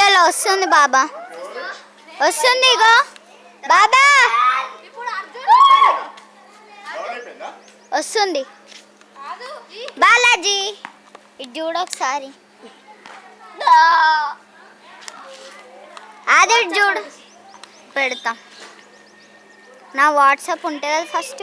నిమిషాల్లో వస్తుంది బాబా. వస్తుంది ఇగో. బాబా! వస్తుంది. బాలాజీ ఇది చూడు ఒకసారి. అది ఇటు చూడు. పెడతా. నా వాట్సాప్ ఉంటుంది కదా ఫస్ట్.